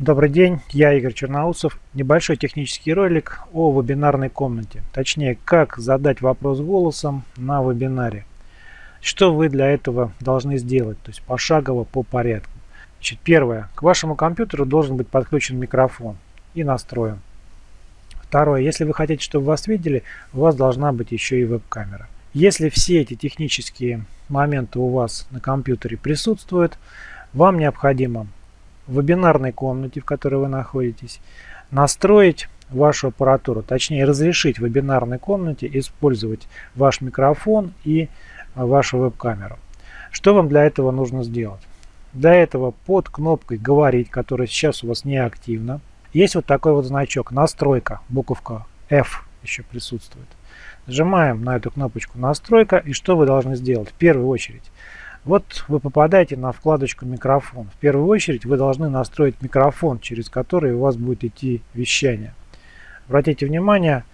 Добрый день, я Игорь Черноусов. Небольшой технический ролик о вебинарной комнате. Точнее, как задать вопрос голосом на вебинаре. Что вы для этого должны сделать, то есть пошагово по порядку. Значит, первое. К вашему компьютеру должен быть подключен микрофон и настроен. Второе. Если вы хотите, чтобы вас видели, у вас должна быть еще и веб-камера. Если все эти технические моменты у вас на компьютере присутствуют, вам необходимо в вебинарной комнате, в которой вы находитесь, настроить вашу аппаратуру, точнее разрешить в вебинарной комнате использовать ваш микрофон и вашу веб-камеру. Что вам для этого нужно сделать? Для этого под кнопкой «Говорить», которая сейчас у вас не активна, есть вот такой вот значок «Настройка», буковка F еще присутствует. Нажимаем на эту кнопочку «Настройка» и что вы должны сделать? В первую очередь вот вы попадаете на вкладочку микрофон. В первую очередь вы должны настроить микрофон, через который у вас будет идти вещание. Обратите внимание,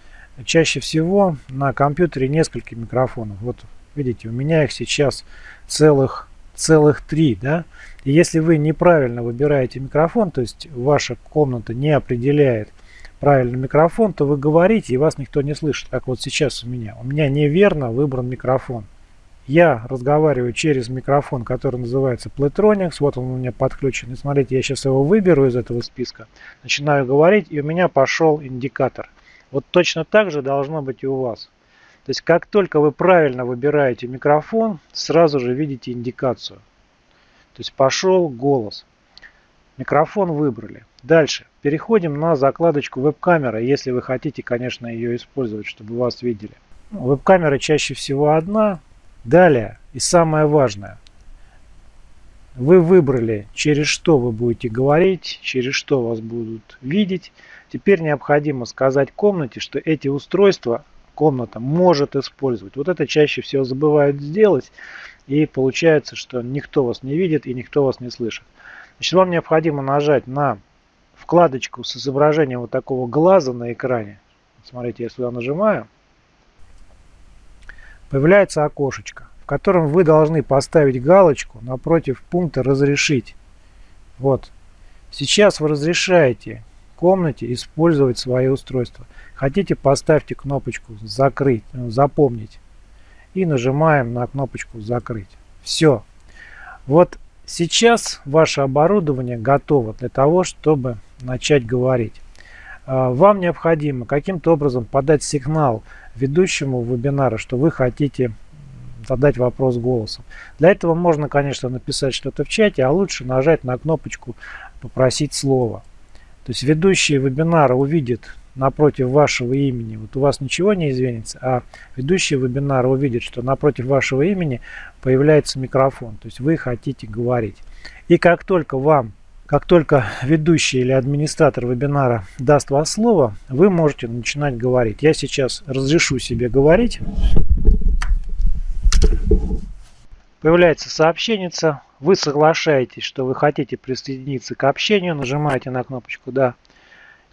чаще всего на компьютере несколько микрофонов. Вот видите, у меня их сейчас целых, целых три. Да? И если вы неправильно выбираете микрофон, то есть ваша комната не определяет правильный микрофон, то вы говорите и вас никто не слышит, как вот сейчас у меня. У меня неверно выбран микрофон. Я разговариваю через микрофон, который называется Playtronics. Вот он у меня подключен. И смотрите, я сейчас его выберу из этого списка. Начинаю говорить, и у меня пошел индикатор. Вот точно так же должно быть и у вас. То есть, как только вы правильно выбираете микрофон, сразу же видите индикацию. То есть, пошел голос. Микрофон выбрали. Дальше. Переходим на закладочку веб-камера, если вы хотите, конечно, ее использовать, чтобы вас видели. Веб-камера чаще всего одна, Далее, и самое важное, вы выбрали, через что вы будете говорить, через что вас будут видеть. Теперь необходимо сказать комнате, что эти устройства комната может использовать. Вот это чаще всего забывают сделать. И получается, что никто вас не видит и никто вас не слышит. Значит, вам необходимо нажать на вкладочку с изображением вот такого глаза на экране. Смотрите, я сюда нажимаю появляется окошечко, в котором вы должны поставить галочку напротив пункта «Разрешить». Вот. Сейчас вы разрешаете комнате использовать свои устройства. Хотите, поставьте кнопочку «Закрыть», ну, «Запомнить» и нажимаем на кнопочку «Закрыть». Все. Вот сейчас ваше оборудование готово для того, чтобы начать говорить. А, вам необходимо каким-то образом подать сигнал ведущему вебинара, что вы хотите задать вопрос голосом. Для этого можно, конечно, написать что-то в чате, а лучше нажать на кнопочку «Попросить слово». То есть ведущий вебинара увидит напротив вашего имени, вот у вас ничего не изменится, а ведущий вебинара увидит, что напротив вашего имени появляется микрофон, то есть вы хотите говорить. И как только вам как только ведущий или администратор вебинара даст вас слово, вы можете начинать говорить. Я сейчас разрешу себе говорить. Появляется сообщение. Вы соглашаетесь, что вы хотите присоединиться к общению. Нажимаете на кнопочку «Да».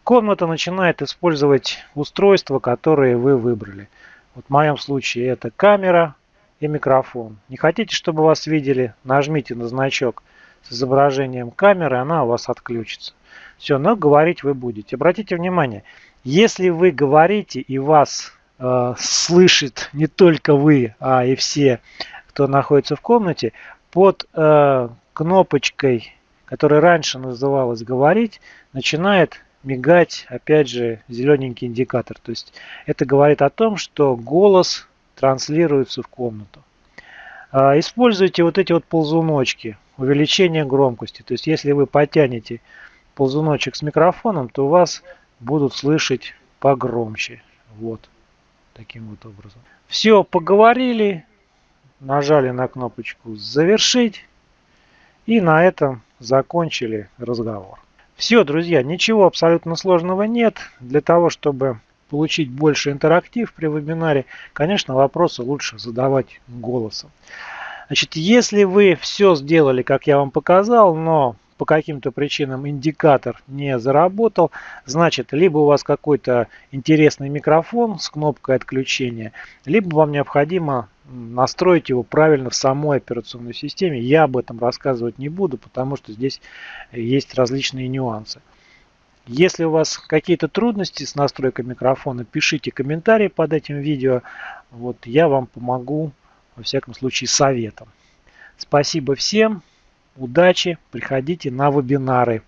Комната начинает использовать устройства, которые вы выбрали. Вот в моем случае это камера и микрофон. Не хотите, чтобы вас видели? Нажмите на значок – с изображением камеры, она у вас отключится. Все, но говорить вы будете. Обратите внимание, если вы говорите и вас э, слышит не только вы, а и все, кто находится в комнате, под э, кнопочкой, которая раньше называлась «Говорить», начинает мигать, опять же, зелененький индикатор. То есть это говорит о том, что голос транслируется в комнату. Э, используйте вот эти вот ползуночки увеличение громкости. То есть если вы потянете ползуночек с микрофоном, то вас будут слышать погромче. Вот. Таким вот образом. Все, поговорили. Нажали на кнопочку «Завершить». И на этом закончили разговор. Все, друзья, ничего абсолютно сложного нет. Для того, чтобы получить больше интерактив при вебинаре, конечно, вопросы лучше задавать голосом. Значит, если вы все сделали, как я вам показал, но по каким-то причинам индикатор не заработал, значит, либо у вас какой-то интересный микрофон с кнопкой отключения, либо вам необходимо настроить его правильно в самой операционной системе. Я об этом рассказывать не буду, потому что здесь есть различные нюансы. Если у вас какие-то трудности с настройкой микрофона, пишите комментарии под этим видео. Вот я вам помогу, во всяком случае, советом. Спасибо всем. Удачи. Приходите на вебинары.